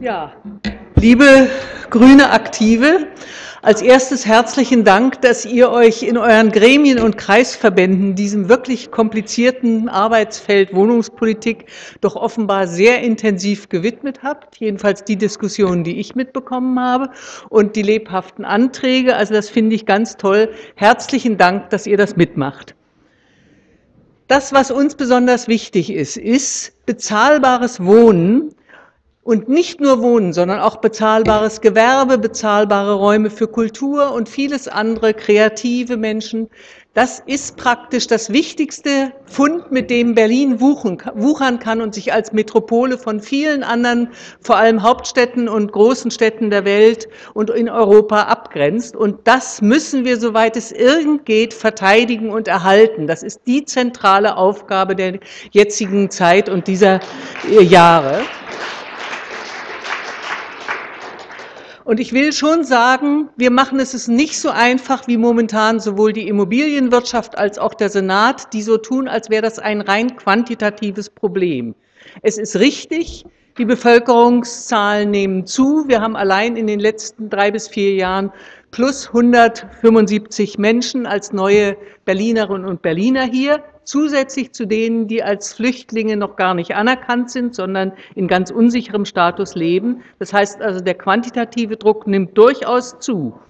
Ja, liebe grüne Aktive, als erstes herzlichen Dank, dass ihr euch in euren Gremien und Kreisverbänden diesem wirklich komplizierten Arbeitsfeld Wohnungspolitik doch offenbar sehr intensiv gewidmet habt. Jedenfalls die Diskussionen, die ich mitbekommen habe und die lebhaften Anträge. Also das finde ich ganz toll. Herzlichen Dank, dass ihr das mitmacht. Das, was uns besonders wichtig ist, ist bezahlbares Wohnen und nicht nur Wohnen, sondern auch bezahlbares Gewerbe, bezahlbare Räume für Kultur und vieles andere, kreative Menschen. Das ist praktisch das wichtigste Fund, mit dem Berlin wuchern kann und sich als Metropole von vielen anderen, vor allem Hauptstädten und großen Städten der Welt und in Europa abgrenzt. Und das müssen wir, soweit es irgend geht, verteidigen und erhalten. Das ist die zentrale Aufgabe der jetzigen Zeit und dieser Jahre. Und ich will schon sagen, wir machen es nicht so einfach wie momentan sowohl die Immobilienwirtschaft als auch der Senat, die so tun, als wäre das ein rein quantitatives Problem. Es ist richtig, die Bevölkerungszahlen nehmen zu. Wir haben allein in den letzten drei bis vier Jahren plus 175 Menschen als neue Berlinerinnen und Berliner hier zusätzlich zu denen, die als Flüchtlinge noch gar nicht anerkannt sind, sondern in ganz unsicherem Status leben. Das heißt also, der quantitative Druck nimmt durchaus zu.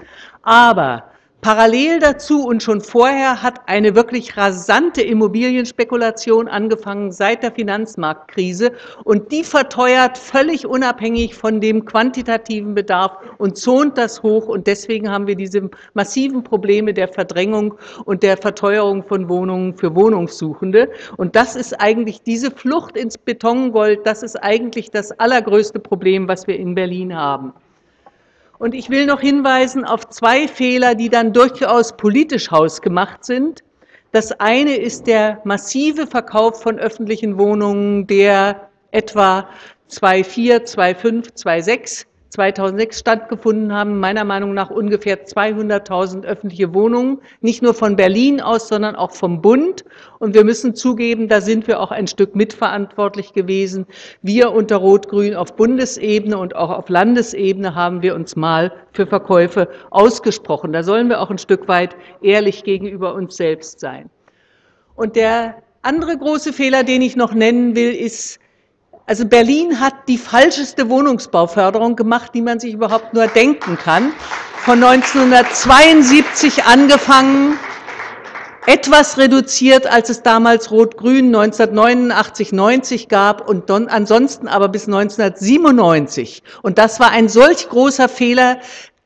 Aber Parallel dazu und schon vorher hat eine wirklich rasante Immobilienspekulation angefangen seit der Finanzmarktkrise und die verteuert völlig unabhängig von dem quantitativen Bedarf und zont das hoch und deswegen haben wir diese massiven Probleme der Verdrängung und der Verteuerung von Wohnungen für Wohnungssuchende und das ist eigentlich diese Flucht ins Betongold, das ist eigentlich das allergrößte Problem, was wir in Berlin haben. Und ich will noch hinweisen auf zwei Fehler, die dann durchaus politisch hausgemacht sind. Das eine ist der massive Verkauf von öffentlichen Wohnungen, der etwa 2004, 2005, 2006 2006 stattgefunden haben, meiner Meinung nach ungefähr 200.000 öffentliche Wohnungen, nicht nur von Berlin aus, sondern auch vom Bund. Und wir müssen zugeben, da sind wir auch ein Stück mitverantwortlich gewesen. Wir unter Rot-Grün auf Bundesebene und auch auf Landesebene haben wir uns mal für Verkäufe ausgesprochen. Da sollen wir auch ein Stück weit ehrlich gegenüber uns selbst sein. Und der andere große Fehler, den ich noch nennen will, ist, also Berlin hat die falscheste Wohnungsbauförderung gemacht, die man sich überhaupt nur denken kann. Von 1972 angefangen, etwas reduziert, als es damals Rot-Grün 1989, 90 gab und ansonsten aber bis 1997. Und das war ein solch großer Fehler,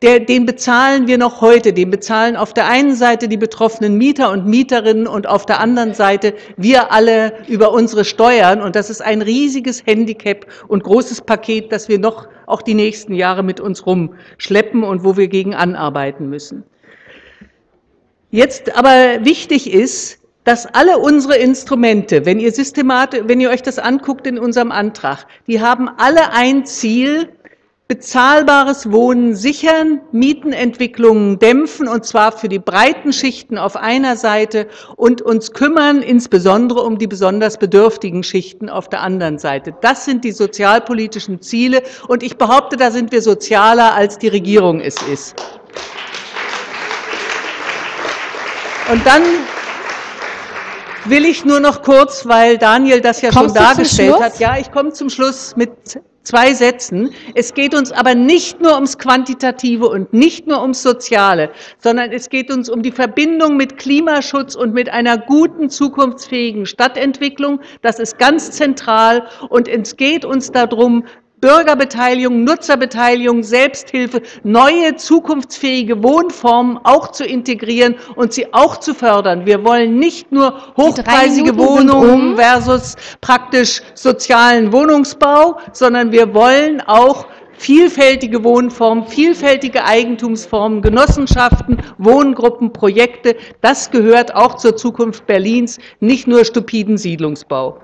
der, den bezahlen wir noch heute. Den bezahlen auf der einen Seite die betroffenen Mieter und Mieterinnen und auf der anderen Seite wir alle über unsere Steuern. Und das ist ein riesiges Handicap und großes Paket, das wir noch auch die nächsten Jahre mit uns rumschleppen und wo wir gegen anarbeiten müssen. Jetzt aber wichtig ist, dass alle unsere Instrumente, wenn ihr systematisch, wenn ihr euch das anguckt in unserem Antrag, die haben alle ein Ziel, bezahlbares Wohnen sichern, Mietenentwicklungen dämpfen, und zwar für die breiten Schichten auf einer Seite und uns kümmern insbesondere um die besonders bedürftigen Schichten auf der anderen Seite. Das sind die sozialpolitischen Ziele, und ich behaupte, da sind wir sozialer, als die Regierung es ist. Und dann will ich nur noch kurz, weil Daniel das ja Kommst schon dargestellt hat, ja, ich komme zum Schluss mit zwei Sätzen. Es geht uns aber nicht nur ums Quantitative und nicht nur ums Soziale, sondern es geht uns um die Verbindung mit Klimaschutz und mit einer guten, zukunftsfähigen Stadtentwicklung. Das ist ganz zentral. Und es geht uns darum, Bürgerbeteiligung, Nutzerbeteiligung, Selbsthilfe, neue zukunftsfähige Wohnformen auch zu integrieren und sie auch zu fördern. Wir wollen nicht nur hochpreisige Wohnungen um. versus praktisch sozialen Wohnungsbau, sondern wir wollen auch vielfältige Wohnformen, vielfältige Eigentumsformen, Genossenschaften, Wohngruppen, Projekte. Das gehört auch zur Zukunft Berlins, nicht nur stupiden Siedlungsbau.